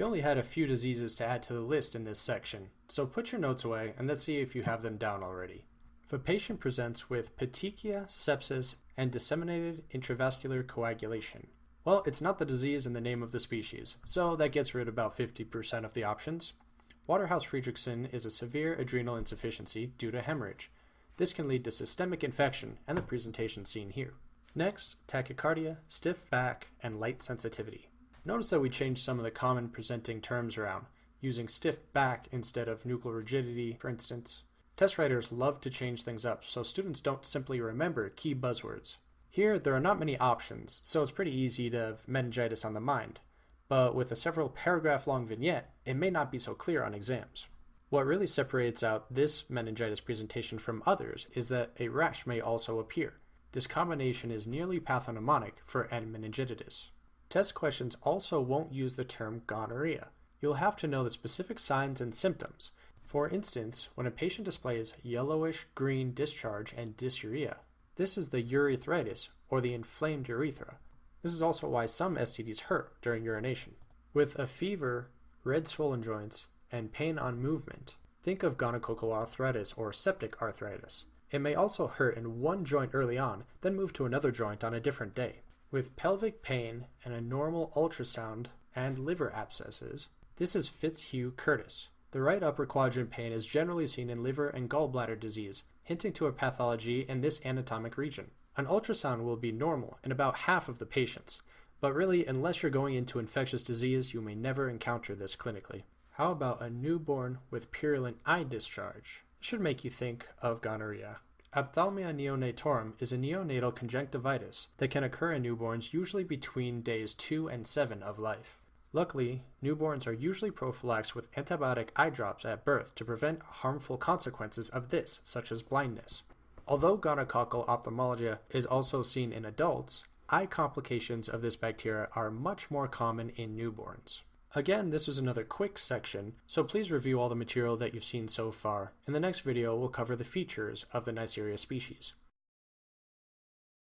You only had a few diseases to add to the list in this section, so put your notes away and let's see if you have them down already. If a patient presents with petechia, sepsis, and disseminated intravascular coagulation, well, it's not the disease in the name of the species, so that gets rid of about 50% of the options. Waterhouse Friderichsen is a severe adrenal insufficiency due to hemorrhage. This can lead to systemic infection and the presentation seen here. Next, tachycardia, stiff back, and light sensitivity. Notice that we changed some of the common presenting terms around, using stiff back instead of nuchal rigidity, for instance. Test writers love to change things up so students don't simply remember key buzzwords. Here, there are not many options, so it's pretty easy to have meningitis on the mind. But with a several paragraph long vignette, it may not be so clear on exams. What really separates out this meningitis presentation from others is that a rash may also appear. This combination is nearly pathognomonic for meningitis. Test questions also won't use the term gonorrhea. You'll have to know the specific signs and symptoms. For instance, when a patient displays yellowish green discharge and dysuria, this is the urethritis or the inflamed urethra. This is also why some STDs hurt during urination. With a fever, red swollen joints, and pain on movement, think of gonococcal arthritis or septic arthritis. It may also hurt in one joint early on, then move to another joint on a different day. With pelvic pain and a normal ultrasound and liver abscesses, this is Fitzhugh Curtis. The right upper quadrant pain is generally seen in liver and gallbladder disease, hinting to a pathology in this anatomic region. An ultrasound will be normal in about half of the patients, but really, unless you're going into infectious disease, you may never encounter this clinically. How about a newborn with purulent eye discharge? It should make you think of gonorrhea. Ophthalmia neonatorum is a neonatal conjunctivitis that can occur in newborns usually between days 2 and 7 of life. Luckily, newborns are usually prophylaxed with antibiotic eye drops at birth to prevent harmful consequences of this, such as blindness. Although gonococcal ophthalmologia is also seen in adults, eye complications of this bacteria are much more common in newborns. Again, this was another quick section, so please review all the material that you've seen so far. In the next video, we'll cover the features of the Neisseria species.